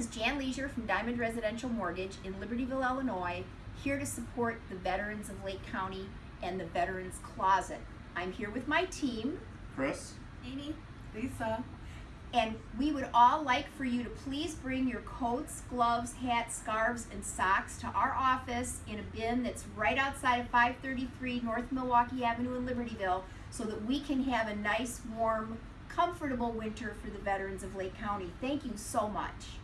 is Jan Leisure from Diamond Residential Mortgage in Libertyville, Illinois, here to support the veterans of Lake County and the Veterans Closet. I'm here with my team, Chris? Amy, Lisa. and we would all like for you to please bring your coats, gloves, hats, scarves, and socks to our office in a bin that's right outside of 533 North Milwaukee Avenue in Libertyville so that we can have a nice, warm, comfortable winter for the veterans of Lake County. Thank you so much.